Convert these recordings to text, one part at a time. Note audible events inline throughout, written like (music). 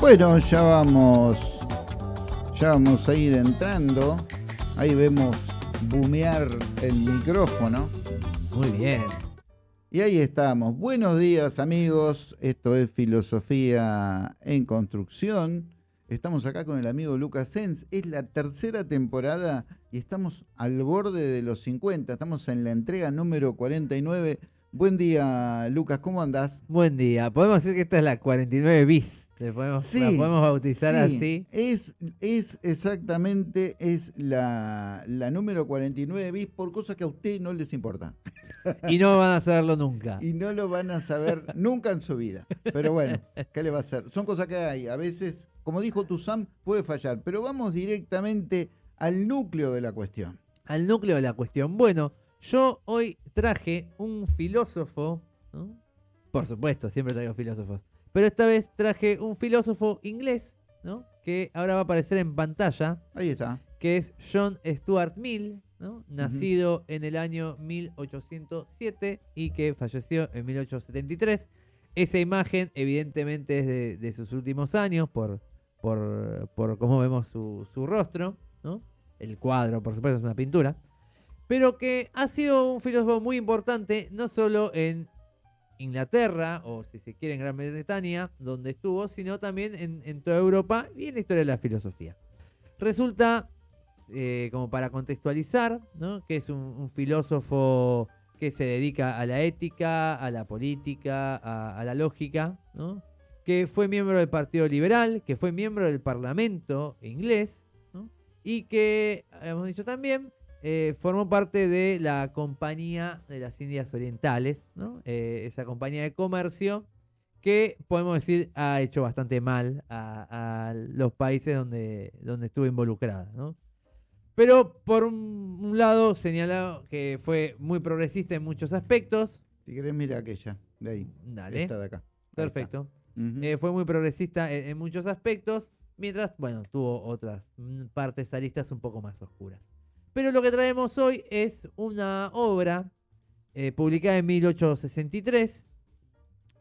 Bueno, ya vamos, ya vamos a ir entrando. Ahí vemos bumear el micrófono. Muy bien. Y ahí estamos. Buenos días amigos. Esto es Filosofía en Construcción. Estamos acá con el amigo Lucas Sens. Es la tercera temporada y estamos al borde de los 50. Estamos en la entrega número 49. Buen día, Lucas. ¿Cómo andás? Buen día. Podemos decir que esta es la 49 bis. Le podemos, Sí, la podemos bautizar Sí, así. Es, es exactamente, es la, la número 49 bis por cosas que a usted no les importa. Y no van a saberlo nunca. (laughs) Y no lo van a saber nunca en su vida. Pero bueno, ¿qué le va a hacer? Son cosas que hay. A veces, como dijo Tuzam, puede fallar. Pero vamos directamente al núcleo de la cuestión. Al núcleo de la cuestión. Bueno, yo hoy traje un filósofo, ¿no? Por supuesto, siempre traigo filósofos. Pero esta vez traje un filósofo inglés, ¿no? Que ahora va a aparecer en pantalla, Ahí está. que es John Stuart Mill, ¿no? nacido en el año 1807 y que falleció en 1873. Esa imagen evidentemente es de, de sus últimos años por, por, por cómo vemos su, su rostro, ¿no? el cuadro por supuesto es una pintura, pero que ha sido un filósofo muy importante no solo en Inglaterra o si se quiere en Gran Bretaña, donde estuvo, sino también en, toda Europa y en la historia de la filosofía. Resulta eh, como para contextualizar, que es un, filósofo que se dedica a la ética, a la política, a, la lógica, que fue miembro del Partido Liberal, que fue miembro del Parlamento inglés, y que, hemos dicho también, eh, formó parte de la Compañía de las Indias Orientales, ¿no? Eh, esa compañía de comercio que podemos decir ha hecho bastante mal a, a los países donde, donde estuvo involucrada. ¿no? Pero por un, un lado señalado que fue muy progresista en muchos aspectos. Si querés, mira aquella, de ahí. Dale, Esta de acá. Perfecto. Eh, fue muy progresista en, en muchos aspectos, mientras, bueno, tuvo otras mm, partes aristas un poco más oscuras. Pero lo que traemos hoy es una obra eh, publicada en 1863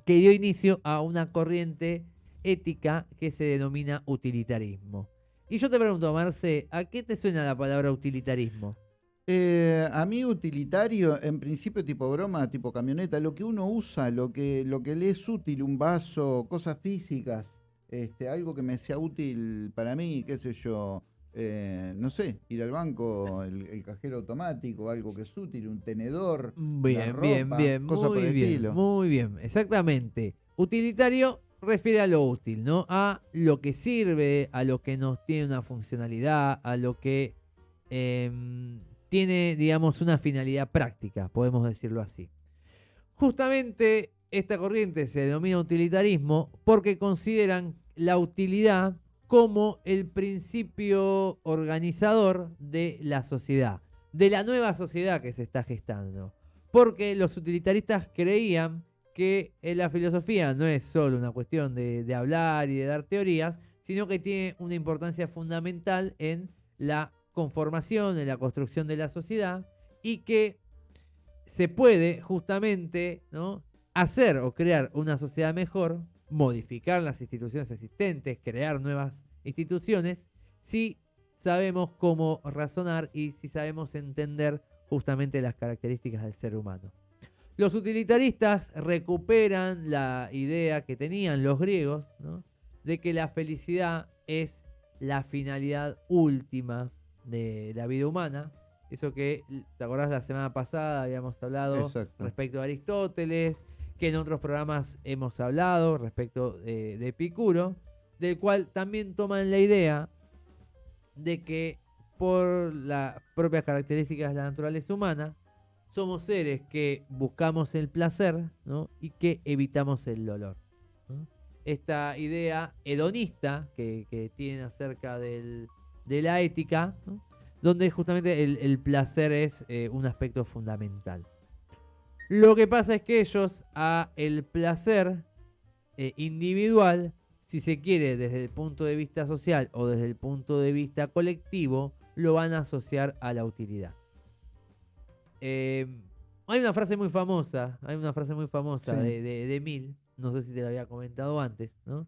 que dio inicio a una corriente ética que se denomina utilitarismo. Y yo te pregunto, Marce, ¿a qué te suena la palabra utilitarismo? Eh, a mí utilitario, en principio tipo broma, tipo camioneta, lo que uno usa, lo que, lo que le es útil, un vaso, cosas físicas, este, algo que me sea útil para mí, qué sé yo, eh, no sé, ir al banco, el, el cajero automático, algo que es útil, un tenedor, Bien, bien, bien, cosas por muy el bien, estilo. muy bien, exactamente. Utilitario refiere a lo útil, ¿no? A lo que sirve, a lo que nos tiene una funcionalidad, a lo que em, tiene, digamos, una finalidad práctica, podemos decirlo así. Justamente esta corriente se denomina utilitarismo porque consideran la utilidad como el principio organizador de la sociedad, de la nueva sociedad que se está gestando. Porque los utilitaristas creían que eh, la filosofía no es solo una cuestión de, de hablar y de dar teorías, sino que tiene una importancia fundamental en la conformación, en la construcción de la sociedad y que se puede justamente ¿no? hacer o crear una sociedad mejor, modificar las instituciones existentes, crear nuevas instituciones, si sabemos cómo razonar y si sabemos entender justamente las características del ser humano. Los utilitaristas recuperan la idea que tenían los griegos, ¿no? de que la felicidad es la finalidad última de la vida humana. Eso que, ¿te acordás la semana pasada? Habíamos hablado Exacto. respecto a Aristóteles, que en otros programas hemos hablado respecto de, de Epicuro, del cual también toman la idea de que por las propias características de la naturaleza humana, somos seres que buscamos el placer ¿no? y que evitamos el dolor. Esta idea hedonista que, tienen acerca de la ética, donde justamente el, el placer es eh, un aspecto fundamental. Lo que pasa es que ellos a el placer eh, individual, si se quiere desde el punto de vista social o desde el punto de vista colectivo, lo van a asociar a la utilidad. Eh, hay una frase muy famosa, hay una frase muy famosa Sí. de, de, de Mill, no sé si te lo había comentado antes, ¿no?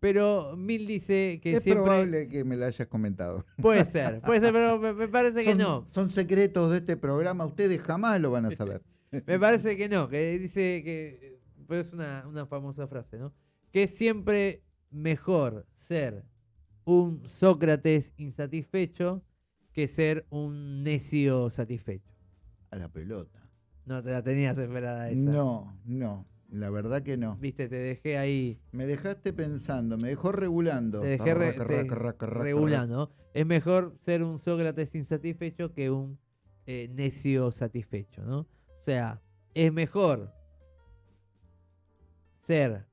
Pero Mill dice que es siempre... probable que me la hayas comentado. Puede ser, puede ser, pero me, me parece que no. Son secretos de este programa, ustedes jamás lo van a saber. Me parece que no, que dice que... Pero es una, una famosa frase, ¿no? Que es siempre mejor ser un Sócrates insatisfecho que ser un necio satisfecho. A la pelota. No te la tenías esperada esa. No, no, la verdad que no. Viste, te dejé ahí. Me dejaste pensando, me dejó regulando. Te dejé re- te- regulando. Es mejor ser un Sócrates insatisfecho que un eh, necio satisfecho, ¿no? O sea, es mejor ser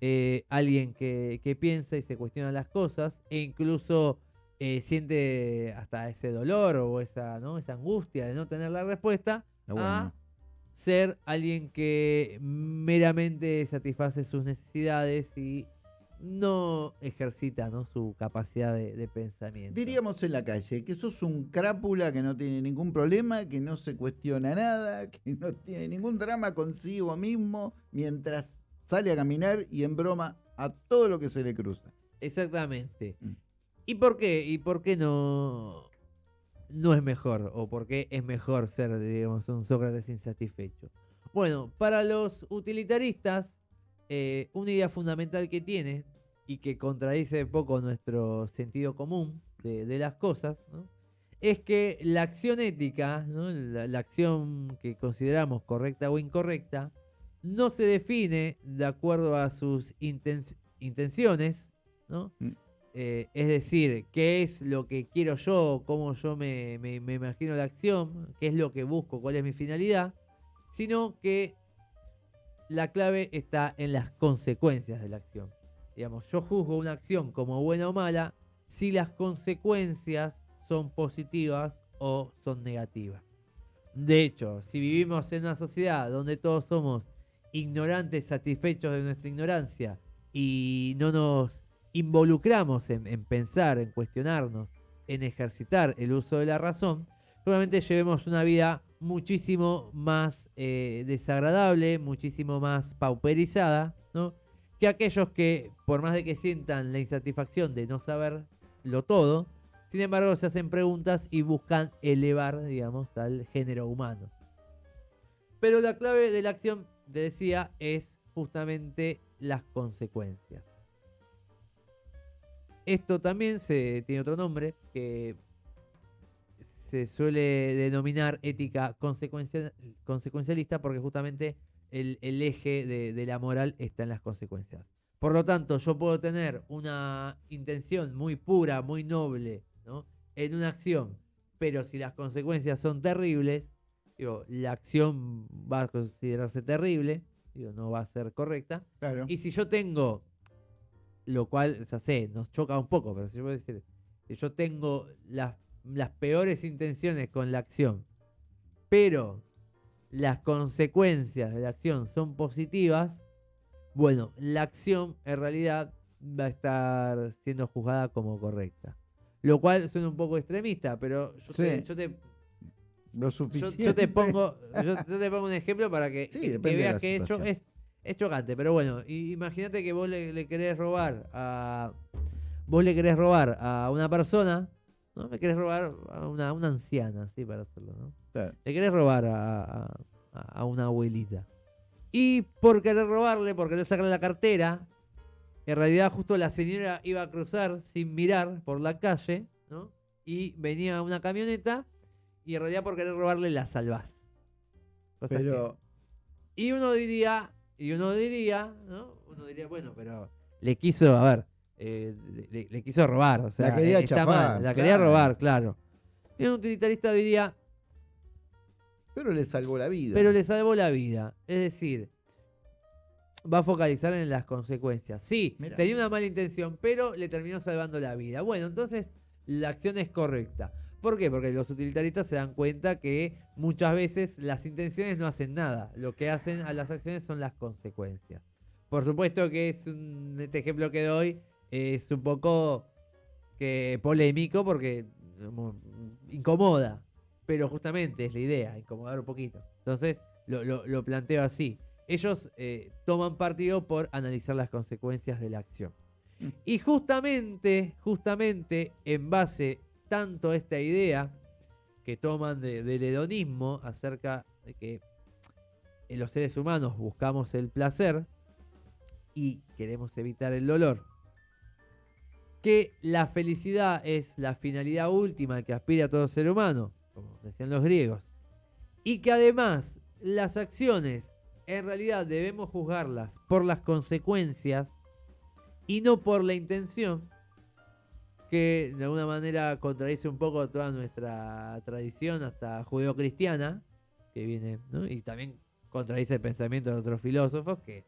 eh, alguien que, que piensa y se cuestiona las cosas e incluso eh, siente hasta ese dolor o esa, ¿no? esa angustia de no tener la respuesta bueno. a ser alguien que meramente satisface sus necesidades y no ejercita ¿no? su capacidad de, de pensamiento. Diríamos en la calle que sos un crápula que no tiene ningún problema, que no se cuestiona nada, (laughs) que no tiene ningún drama consigo mismo mientras sale a caminar y en broma a todo lo que se le cruza. Exactamente. Mm. ¿Y por qué? ¿Y por qué no, no es mejor? ¿O por qué es mejor ser, digamos, un Sócrates insatisfecho? Bueno, para los utilitaristas, eh, una idea fundamental que tiene y que contradice un poco nuestro sentido común de, de las cosas, ¿no? es que la acción ética, ¿no? la, la acción que consideramos correcta o incorrecta, no se define de acuerdo a sus inten- intenciones, ¿no? Mm. Eh, es decir, qué es lo que quiero yo, cómo yo me, me- me imagino la acción, qué es lo que busco, cuál es mi finalidad, sino que la clave está en las consecuencias de la acción. Digamos, yo juzgo una acción como buena o mala si las consecuencias son positivas o son negativas. De hecho, si vivimos en una sociedad donde todos somos ignorantes, satisfechos de nuestra ignorancia y no nos involucramos en, en pensar, en cuestionarnos, en ejercitar el uso de la razón, probablemente llevemos una vida muchísimo más eh, desagradable, muchísimo más pauperizada, ¿no? Que aquellos que, por más de que sientan la insatisfacción de no saberlo todo, sin embargo se hacen preguntas y buscan elevar, digamos, al género humano. Pero la clave de la acción, te decía, es justamente las consecuencias. Esto también se tiene otro nombre que se suele denominar ética consecuencia- consecuencialista porque justamente el, el eje de, de la moral está en las consecuencias. Por lo tanto, yo puedo tener una intención muy pura, muy noble, ¿no? en una acción, pero si las consecuencias son terribles, digo, la acción va a considerarse terrible, digo, no va a ser correcta. Claro. Y si yo tengo, lo cual, ya sé, nos choca un poco, pero si yo, puedo decir, si yo tengo las, las peores intenciones con la acción, pero las consecuencias de la acción son positivas, bueno, la acción en realidad va a estar siendo juzgada como correcta. Lo cual suena un poco extremista, pero yo, te, yo te Lo yo, suficiente. yo te pongo yo, yo te pongo un ejemplo para que, Sí, que- que depende de veas que es, cho- situación. es, es chocante. Pero bueno, imagínate que vos le, le querés robar a. Vos le querés robar a una persona, ¿no? Le querés robar a una, una anciana, sí, para hacerlo, ¿no? Claro. Le querés robar a, a- a una abuelita. Y por querer robarle, por querer sacarle la cartera, en realidad justo la señora iba a cruzar sin mirar por la calle, ¿no? Y venía una camioneta y en realidad por querer robarle la salvás. Que- Pero Y uno diría, y uno diría, ¿no? Uno diría, bueno, pero le quiso, a ver, eh, le, quiso robar, o sea, quería eh, está chafar, mal, la quería claro. robar, claro. Y un utilitarista diría, pero le salvó la vida. pero le salvó la vida. Es decir, va a focalizar en las consecuencias. Sí, Mirá. tenía una mala intención, pero le terminó salvando la vida. Bueno, entonces la acción es correcta. ¿Por qué? Porque los utilitaristas se dan cuenta que muchas veces las intenciones no hacen nada. Lo que hacen a las acciones son las consecuencias. Por supuesto que es un, este ejemplo que doy es un poco que polémico porque como, incomoda. Pero justamente es la idea, incomodar un poquito. Entonces lo, lo- lo planteo así. ellos eh, toman partido por analizar las consecuencias de la acción. Mm. Y justamente, justamente en base tanto a esta idea que toman de- del hedonismo acerca de que en los seres humanos buscamos el placer y queremos evitar el dolor, que la felicidad es la finalidad última que aspira a todo ser humano, como decían los griegos, y que además las acciones en realidad debemos juzgarlas por las consecuencias y no por la intención, que de alguna manera contradice un poco toda nuestra tradición hasta judeocristiana, que viene, y también contradice el pensamiento de otros filósofos que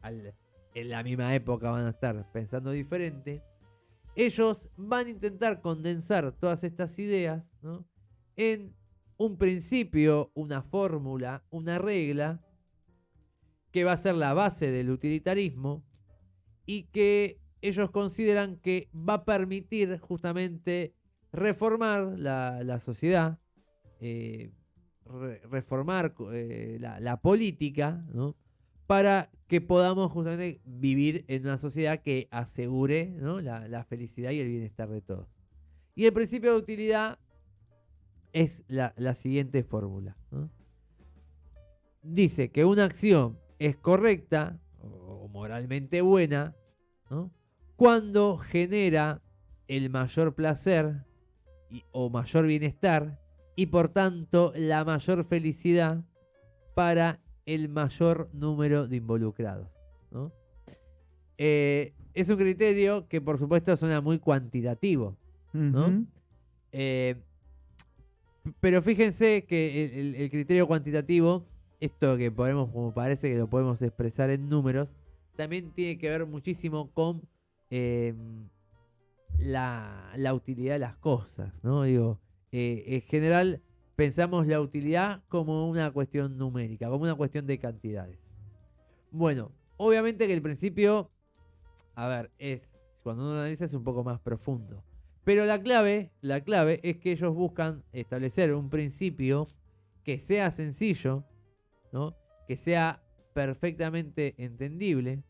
en la misma época van a estar pensando diferente. Ellos van a intentar condensar todas estas ideas ¿no? en un principio, una fórmula, una regla que va a ser la base del utilitarismo y que ellos consideran que va a permitir justamente reformar la, sociedad, eh, re- reformar eh, la, la política, ¿no? Para que podamos justamente vivir en una sociedad que asegure la, felicidad y el bienestar de todos. Y el principio de utilidad es la, siguiente fórmula. Dice que una acción es correcta o moralmente buena cuando genera el mayor placer o mayor bienestar y por tanto la mayor felicidad para el mayor número de involucrados. ¿no? Eh, es un criterio que por supuesto suena muy cuantitativo. Eh, pero fíjense que el, criterio cuantitativo, esto que podemos, como parece que lo podemos expresar en números, también tiene que ver muchísimo con eh, la, la utilidad de las cosas, ¿no? Digo, eh, en general pensamos la utilidad como una cuestión numérica, como una cuestión de cantidades. Bueno, obviamente que el principio, a ver, es, cuando uno analiza es un poco más profundo. Pero la clave, la clave es que ellos buscan establecer un principio que sea sencillo, ¿no? que sea perfectamente entendible,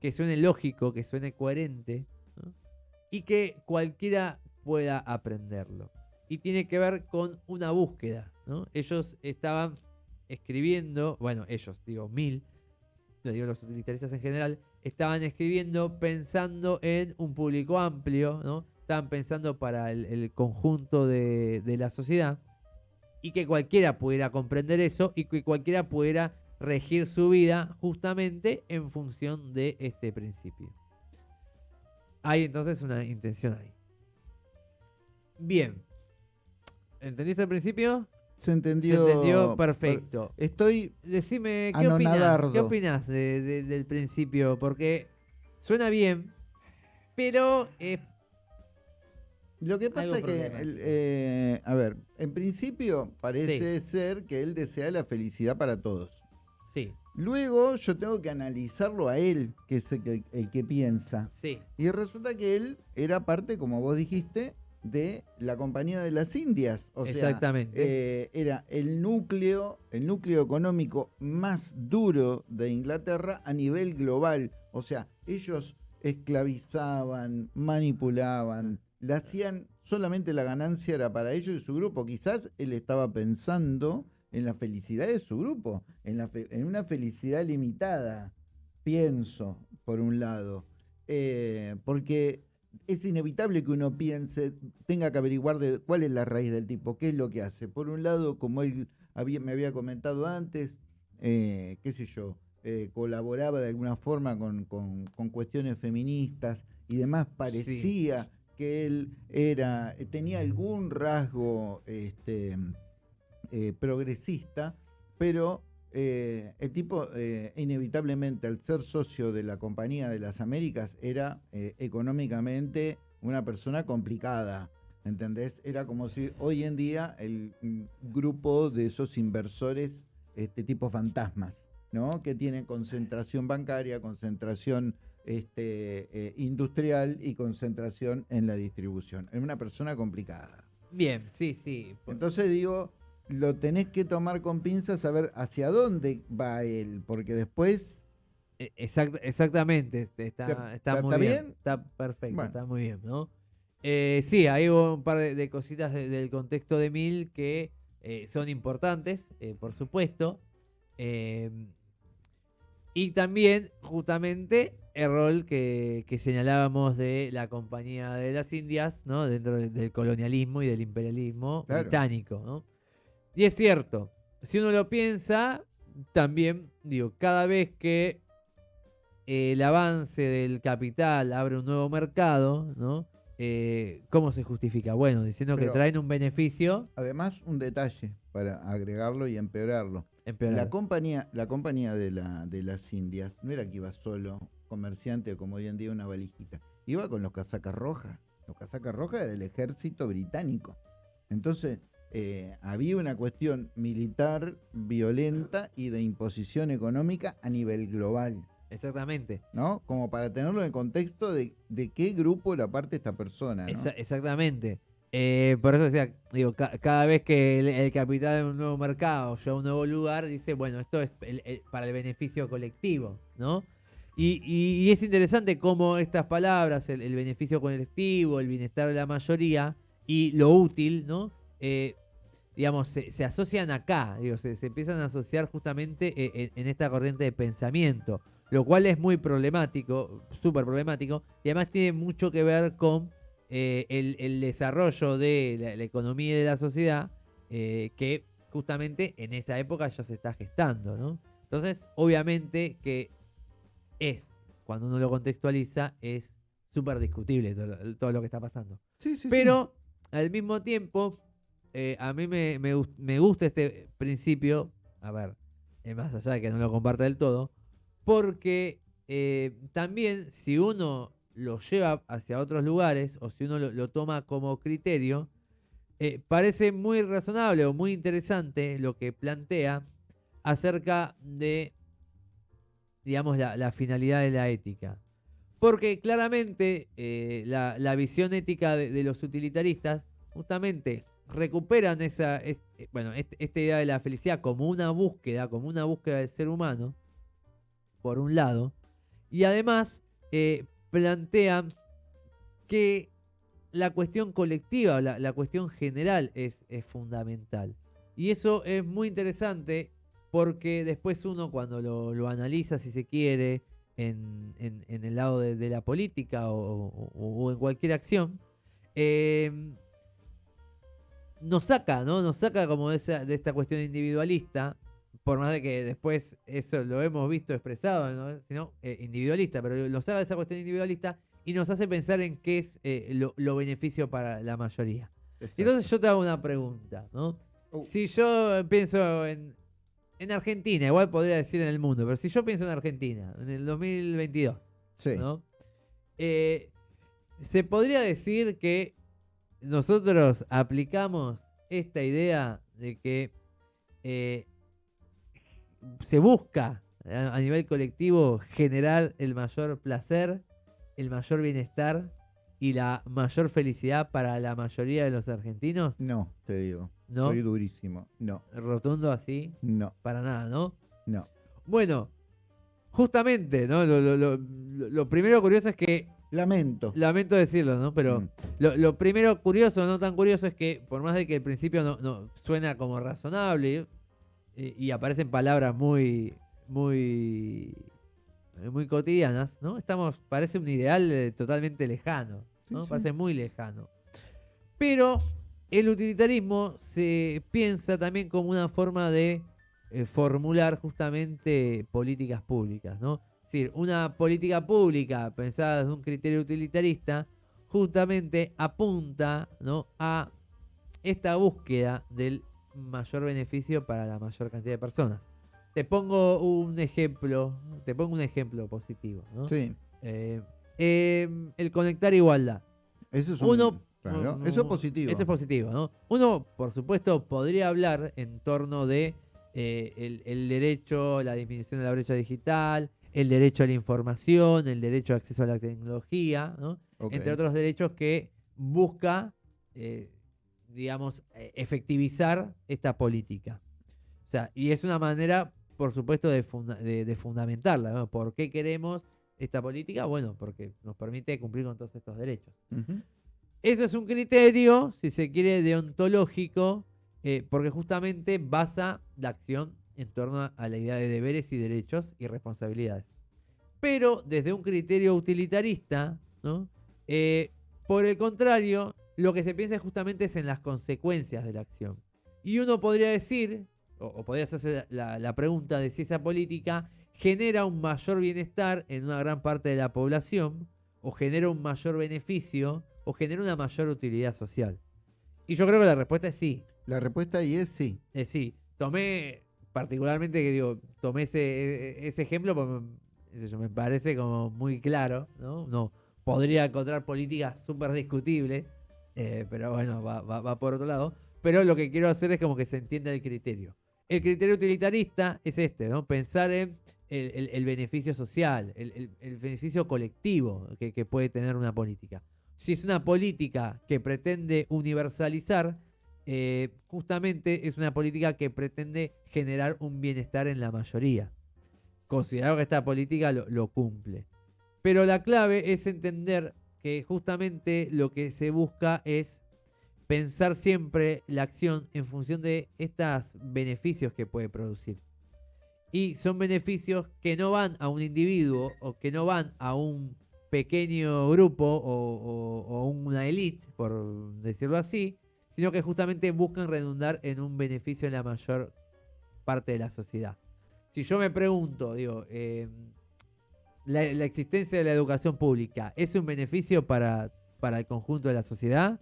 que suene lógico, que suene coherente, y que cualquiera pueda aprenderlo. Y tiene que ver con una búsqueda. ¿no? Ellos estaban escribiendo, bueno, ellos, digo, mil, lo digo los utilitaristas en general, estaban escribiendo pensando en un público amplio, ¿no? Estaban pensando para el, conjunto de la sociedad y que cualquiera pudiera comprender eso y que cualquiera pudiera regir su vida justamente en función de este principio. Hay entonces una intención ahí. Bien. ¿Entendiste el principio? Se entendió. Se entendió perfecto. Estoy. Decime, ¿qué? Anonadardo. ¿Qué de- de- del principio? Porque suena bien, pero eh, Lo que pasa es que, el, eh, a ver, en principio parece ser que él desea la felicidad para todos. sí, Luego yo tengo que analizarlo a él, que es el que piensa. sí, Y resulta que él era parte, como vos dijiste, de la Compañía de las Indias. O sea, exactamente. eh, era el núcleo, el núcleo económico más duro de Inglaterra a nivel global. O sea, ellos esclavizaban, manipulaban, le hacían solamente la ganancia era para ellos y su grupo. Quizás él estaba pensando en la felicidad de su grupo, en, la fe- en una felicidad limitada, pienso, por un lado. Eh, porque es inevitable que uno piense, tenga que averiguar de cuál es la raíz del tipo, qué es lo que hace. Por un lado, como él había- me había comentado antes, eh, qué sé yo, eh, colaboraba de alguna forma con, con- con cuestiones feministas y demás, parecía que él era, tenía algún rasgo este, eh, progresista, pero eh, el tipo eh, inevitablemente al ser socio de la Compañía de las Américas era eh, económicamente una persona complicada. ¿Entendés? Era como si hoy en día el mm, grupo de esos inversores, este tipo fantasmas, ¿no? Que tienen concentración bancaria, concentración este, industrial y concentración en la distribución. Es una persona complicada. Bien, sí, sí. Entonces digo, lo tenés que tomar con pinzas, saber hacia dónde va él, porque después... E- exact- exactamente, este, está, ¿Te- está está- muy está bien, bien? está perfecto, Bueno. está muy bien, ¿no? Eh, sí, hay un par de, de cositas de- del contexto de Mil que eh, son importantes, eh, por supuesto. Eh, y también, justamente, el rol que, que señalábamos de la Compañía de las Indias, ¿no? Dentro del, del colonialismo y del imperialismo Claro. británico, ¿no? Y es cierto, si uno lo piensa, también, digo, cada vez que el avance del capital abre un nuevo mercado, ¿no? Eh, ¿Cómo se justifica? Bueno, diciendo Pero- que traen un beneficio, Además, un detalle para agregarlo y empeorarlo. empeorar. La compañía, la compañía de, la, de las Indias no era que iba solo comerciante, como hoy en día una valijita. Iba con los casacas rojas. Los casacas rojas era el ejército británico. Entonces, eh, había una cuestión militar violenta y de imposición económica a nivel global, Exactamente. ¿no? Como para tenerlo en el contexto de, de qué grupo era parte esta persona, ¿no? Esa- exactamente. Eh, por eso decía, digo, ca- cada vez que el, el capital de un nuevo mercado llega a un nuevo lugar, dice, bueno, esto es el- el- para el beneficio colectivo, ¿no? Y, y- y es interesante cómo estas palabras, el, el beneficio colectivo, el bienestar de la mayoría y lo útil, ¿no? Eh, digamos, se, se asocian acá, digo, se, se empiezan a asociar justamente eh, en, en esta corriente de pensamiento, lo cual es muy problemático, súper problemático, y además tiene mucho que ver con eh, el, el desarrollo de la, la economía y de la sociedad, eh, que justamente en esa época ya se está gestando, ¿no? Entonces, obviamente que es, cuando uno lo contextualiza, es súper discutible todo, lo- todo lo que está pasando. Sí, sí, sí. Pero al mismo tiempo, eh, a mí me, me me gusta este principio, a ver, eh, más allá de que no lo comparte del todo, porque eh, también si uno lo lleva hacia otros lugares o si uno lo, toma como criterio, eh, parece muy razonable o muy interesante lo que plantea acerca de, digamos, la, finalidad de la ética. Porque claramente la, la visión ética de, de los utilitaristas justamente recuperan esa, es- eh, bueno, esta idea de la felicidad como una búsqueda, como una búsqueda del ser humano, por un lado, y además eh, plantean que la cuestión colectiva, la, cuestión general es, fundamental. Y eso es muy interesante porque después uno cuando lo, analiza, si se quiere, en, el lado de, la política o, o- o en cualquier acción, eh, nos saca, ¿no? Nos saca como de, esa, de esta cuestión individualista, por más de que después eso lo hemos visto expresado, ¿no? Sino, eh, individualista, pero lo saca de esa cuestión individualista y nos hace pensar en qué es eh, lo, lo beneficio para la mayoría. Exacto. Entonces yo te hago una pregunta, ¿no? Oh. Si yo pienso en, en Argentina, igual podría decir en el mundo, pero si yo pienso en Argentina, en el 2022, Sí. ¿no? Eh, se podría decir que nosotros aplicamos esta idea de que eh, se busca a, a nivel colectivo generar el mayor placer, el mayor bienestar y la mayor felicidad para la mayoría de los argentinos, No, te digo. ¿no? Soy durísimo. No, Rotundo así, no, para nada, ¿no? no. Bueno, justamente, ¿no? Lo, lo- lo- lo- lo primero curioso es que, Lamento. lamento decirlo, ¿no? Pero Mm. lo, lo primero curioso, no tan curioso, es que por más de que el principio no, no suena como razonable eh, y aparecen palabras muy, muy, eh, muy cotidianas, ¿no? Estamos, parece un ideal eh, totalmente lejano, ¿no? Sí, sí. Parece muy lejano. Pero el utilitarismo se piensa también como una forma de eh, formular justamente políticas públicas, ¿no? Es decir, una política pública pensada desde un criterio utilitarista justamente apunta ¿no? a esta búsqueda del mayor beneficio para la mayor cantidad de personas. Te pongo un ejemplo, te pongo un ejemplo positivo, ¿no? Sí. Eh, eh, el conectar igualdad. Eso es un- Uno, claro, mm, eso es positivo. Eso es positivo, ¿no? Uno, por supuesto, podría hablar en torno de eh, el, el derecho, la disminución de la brecha digital, el derecho a la información, el derecho a acceso a la tecnología. Entre otros derechos que busca, eh, digamos, eh, efectivizar esta política. O sea, y es una manera, por supuesto, de, de, fundamentarla. ¿Por qué queremos esta política? Bueno, porque nos permite cumplir con todos estos derechos. Eso es un criterio, si se quiere, deontológico, eh, porque justamente basa la acción en torno a la idea de deberes y derechos y responsabilidades. Pero desde un criterio utilitarista, ¿no? Eh, por el contrario, lo que se piensa justamente es en las consecuencias de la acción. Y uno podría decir, o, podría hacerse la, pregunta de si esa política genera un mayor bienestar en una gran parte de la población, o genera un mayor beneficio, o genera una mayor utilidad social. Y yo creo que la respuesta es sí. La respuesta ahí es sí. Es sí. Tomé particularmente que digo, tomé ese, e, ese ejemplo porque me parece como muy claro, ¿no? No podría encontrar políticas súper discutibles, eh, pero bueno, va, va, por otro lado. Pero lo que quiero hacer es como que se entienda el criterio. El criterio utilitarista es este, ¿no? Pensar en el, beneficio social, el, beneficio colectivo que, que puede tener una política. Si es una política que pretende universalizar, eh, justamente es una política que pretende generar un bienestar en la mayoría. Considero que esta política lo, cumple. Pero la clave es entender que justamente lo que se busca es pensar siempre la acción en función de estos beneficios que puede producir. Y son beneficios que no van a un individuo o que no van a un pequeño grupo o, o una élite, por decirlo así, sino que justamente buscan redundar en un beneficio en la mayor parte de la sociedad. Si yo me pregunto, digo, eh, la, existencia de la educación pública es un beneficio para, para el conjunto de la sociedad?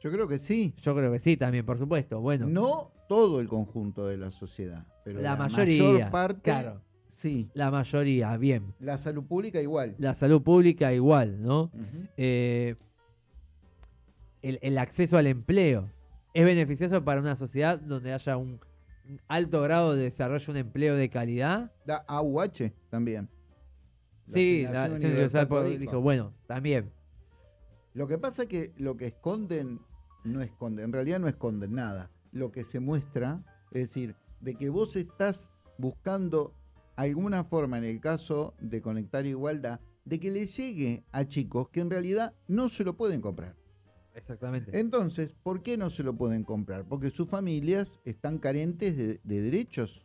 Yo creo que sí. Yo creo que sí, también, por supuesto. Bueno, no todo el conjunto de la sociedad, pero la, mayoría, mayor parte, claro. Sí. La mayoría, bien. La salud pública igual. La salud pública igual, ¿no? El, acceso al empleo. Es beneficioso para una sociedad donde haya un alto grado de desarrollo, un empleo de calidad. La AUH también. sí, la, dijo, bueno, también. Lo que pasa es que lo que esconden no esconden, en realidad no esconden nada. Lo que se muestra, es decir, de que vos estás buscando alguna forma, en el caso de Conectar Igualdad, de que le llegue a chicos que en realidad no se lo pueden comprar. Exactamente. Entonces, ¿por qué no se lo pueden comprar? Porque sus familias están carentes de, derechos.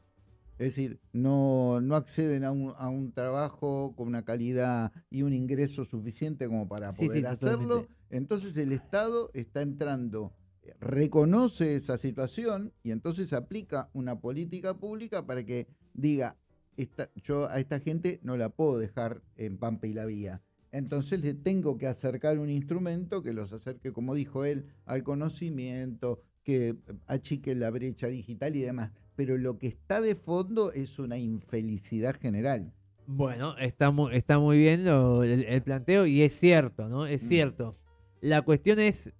Es decir, no, no acceden a un, a un, trabajo con una calidad y un ingreso suficiente como para poder hacerlo. Entonces el Estado está entrando, reconoce esa situación y entonces aplica una política pública para que diga, esta, yo a esta gente no la puedo dejar en Pampa y la Vía entonces le tengo que acercar un instrumento que los acerque, como dijo él, al conocimiento, que achique la brecha digital y demás. Pero lo que está de fondo es una infelicidad general. Bueno, está muy, está muy bien el, planteo y es cierto, ¿no? Es mm. cierto. La cuestión es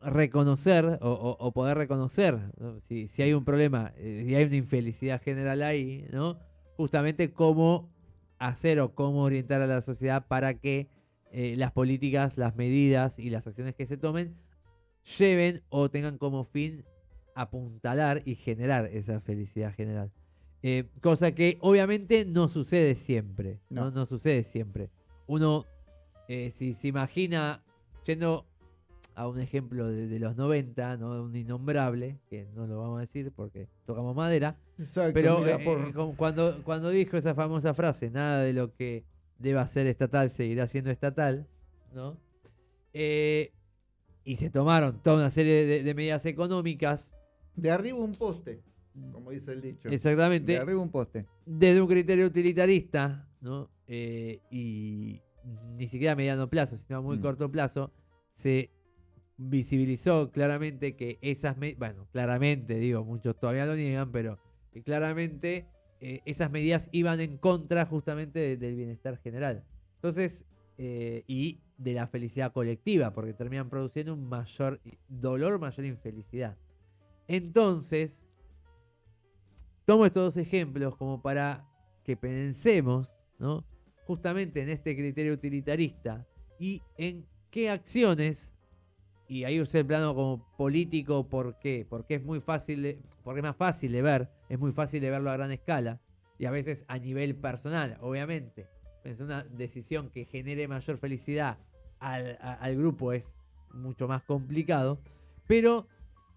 reconocer o, poder reconocer si, si, hay un problema, eh, si hay una infelicidad general ahí, ¿no? Justamente cómo hacer o cómo orientar a la sociedad para que eh, las políticas, las medidas y las acciones que se tomen lleven o tengan como fin apuntalar y generar esa felicidad general. Eh, cosa que obviamente no sucede siempre. No, no, sucede siempre. Uno, eh, si se imagina, yendo a un ejemplo de, los 90, ¿no? un innombrable, que no lo vamos a decir porque tocamos madera, pero eh, eh, cuando, cuando dijo esa famosa frase, nada de lo que deba ser estatal seguirá siendo estatal, ¿no? Eh, y se tomaron toda una serie de, medidas económicas. De arriba un poste, como dice el dicho. Exactamente. De arriba un poste. Desde un criterio utilitarista, ¿no? y ni siquiera a mediano plazo, sino a muy mm. corto plazo, se visibilizó claramente que esas, bueno, claramente digo, muchos todavía lo niegan, pero claramente eh, esas medidas iban en contra justamente del bienestar general. Entonces, eh, y de la felicidad colectiva, porque terminan produciendo un mayor dolor, mayor infelicidad. Entonces, tomo estos dos ejemplos como para que pensemos, ¿no? Justamente en este criterio utilitarista y en qué acciones y ahí usé el plano como político, ¿por qué? Porque es muy fácil, porque es más fácil de ver, es muy fácil de verlo a gran escala y a veces a nivel personal, obviamente. Es una decisión que genere mayor felicidad al, al grupo es mucho más complicado, pero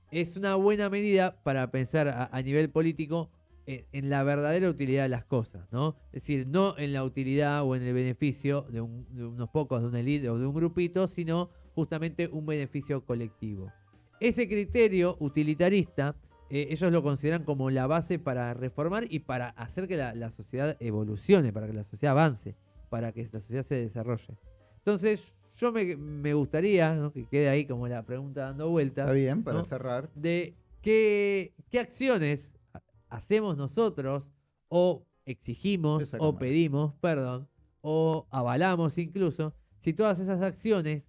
es una buena medida para pensar a, nivel político en, en la verdadera utilidad de las cosas, ¿no? Es decir, no en la utilidad o en el beneficio de, un- de unos pocos, de una élite o de un grupito, sino justamente un beneficio colectivo. Ese criterio utilitarista, eh, ellos lo consideran como la base para reformar y para hacer que la, la sociedad evolucione, para que la sociedad avance, para que la sociedad se desarrolle. Entonces, yo me, me gustaría ¿no? que quede ahí como la pregunta dando vueltas Está bien, para ¿no? cerrar. de qué, qué acciones ha- hacemos nosotros o exigimos o pedimos, perdón, o avalamos incluso, si todas esas acciones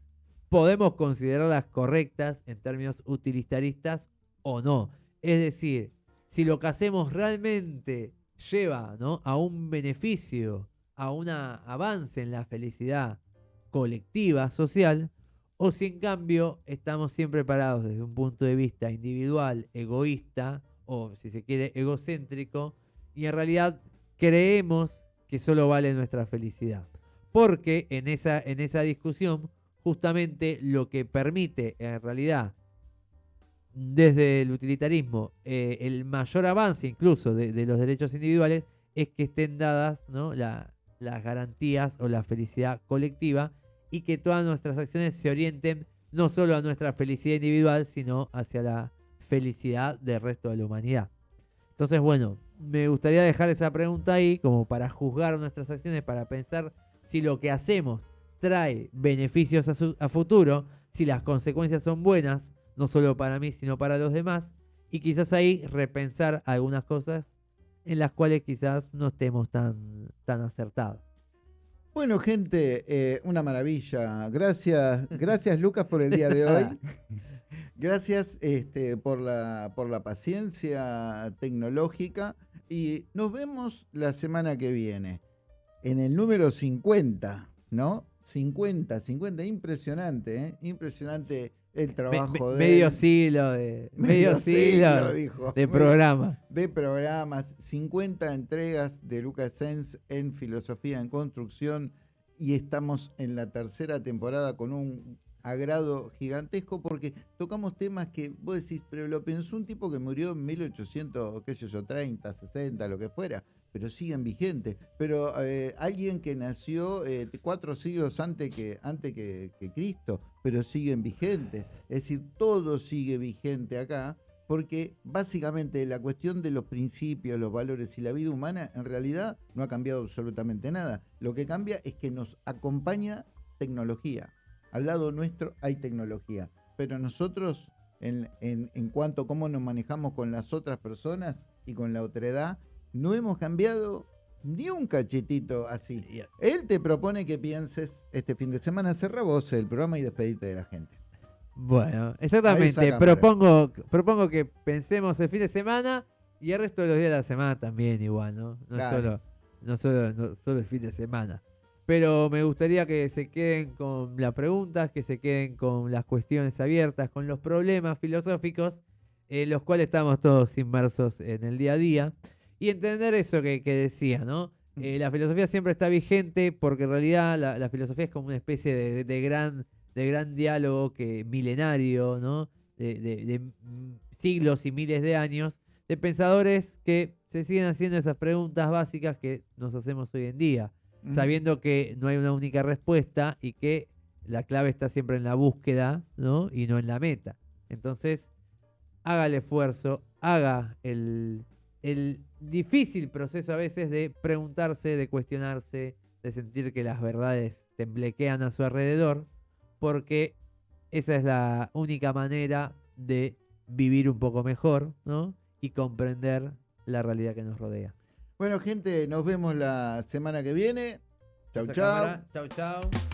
podemos considerarlas correctas en términos utilitaristas o no. Es decir, si lo que hacemos realmente lleva a un beneficio, a un avance en la felicidad colectiva, social, o si en cambio estamos siempre parados desde un punto de vista individual, egoísta, o si se quiere, egocéntrico, y en realidad creemos que solo vale nuestra felicidad. Porque en esa, en esa discusión, justamente lo que permite en realidad desde el utilitarismo eh, el mayor avance incluso de, los derechos individuales es que estén dadas ¿no? la- las garantías o la felicidad colectiva y que todas nuestras acciones se orienten no solo a nuestra felicidad individual, sino hacia la felicidad del resto de la humanidad. Entonces, bueno, me gustaría dejar esa pregunta ahí como para juzgar nuestras acciones, para pensar si lo que hacemos trae beneficios a, su- a futuro, si las consecuencias son buenas, no solo para mí, sino para los demás, y quizás ahí repensar algunas cosas en las cuales quizás no estemos tan, tan acertados. Bueno, gente, eh, una maravilla. Gracias, (laughs) gracias Lucas por el día de hoy. (laughs) Gracias este, por, la, por la paciencia tecnológica y nos vemos la semana que viene en el número 50, ¿no? 50, 50, impresionante, ¿eh? Impresionante el trabajo me- de medio siglo de, (laughs) medio siglo dijo. de programa. de programas, 50 entregas de Lucas Sens en filosofía en construcción y estamos en la tercera temporada con un agrado gigantesco porque tocamos temas que vos decís, pero lo pensó un tipo que murió en 1800, qué sé yo, 30, 60, lo que fuera, pero siguen vigentes. Pero eh, alguien que nació eh, cuatro siglos antes que, antes que, Cristo, pero siguen vigentes. Es decir, todo sigue vigente acá porque básicamente la cuestión de los principios, los valores y la vida humana en realidad no ha cambiado absolutamente nada. Lo que cambia es que nos acompaña tecnología. Al lado nuestro hay tecnología, pero nosotros en, en, en cuanto a cómo nos manejamos con las otras personas y con la otredad, no hemos cambiado ni un cachetito así. Él te propone que pienses este fin de semana, cerra vos el programa y despedite de la gente. Bueno, exactamente. Propongo, propongo que pensemos el fin de semana y el resto de los días de la semana también igual, ¿no? No Claro. solo, no solo, no solo el fin de semana. Pero me gustaría que se queden con las preguntas, que se queden con las cuestiones abiertas, con los problemas filosóficos, en los cuales estamos todos inmersos en el día a día. Y entender eso que, que decía, ¿no? Eh, la filosofía siempre está vigente porque en realidad la, la filosofía es como una especie de, de gran, de gran diálogo que milenario, ¿no? De, de- mm, siglos y miles de años, de pensadores que se siguen haciendo esas preguntas básicas que nos hacemos hoy en día, Mm. sabiendo que no hay una única respuesta y que la clave está siempre en la búsqueda, ¿no? Y no en la meta. Entonces, haga el esfuerzo, haga el, el difícil proceso a veces de preguntarse, de cuestionarse, de sentir que las verdades temblequean a su alrededor, porque esa es la única manera de vivir un poco mejor, ¿no? Y comprender la realidad que nos rodea. Bueno, gente, nos vemos la semana que viene. Chau, chau. cámara, Chau, chau.